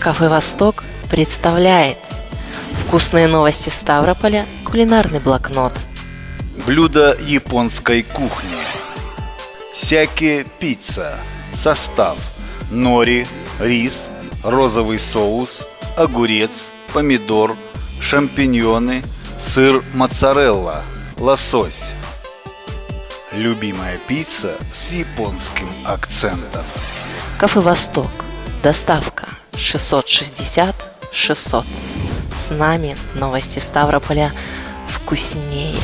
Кафе «Восток» представляет Вкусные новости Ставрополя, кулинарный блокнот. Блюдо японской кухни. Сяки пицца Состав. Нори, рис, розовый соус, огурец, помидор, шампиньоны, сыр моцарелла, лосось. Любимая пицца с японским акцентом. Кафе «Восток» Доставка 660 600. С нами новости Ставрополя вкуснее.